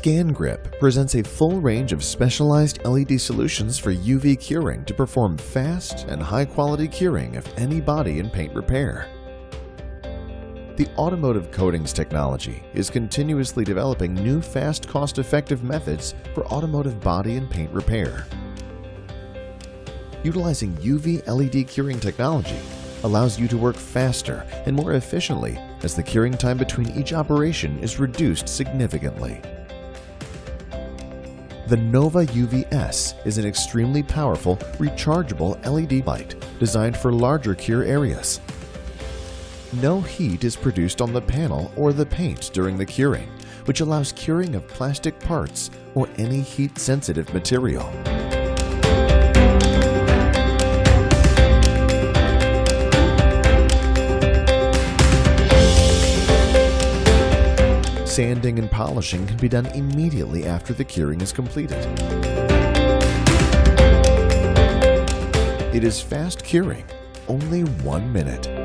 ScanGrip presents a full range of specialized LED solutions for UV curing to perform fast and high-quality curing of any body and paint repair. The automotive coatings technology is continuously developing new fast cost-effective methods for automotive body and paint repair. Utilizing UV LED curing technology allows you to work faster and more efficiently as the curing time between each operation is reduced significantly. The Nova UV-S is an extremely powerful, rechargeable LED light designed for larger cure areas. No heat is produced on the panel or the paint during the curing, which allows curing of plastic parts or any heat-sensitive material. Sanding and polishing can be done immediately after the curing is completed. It is fast curing, only one minute.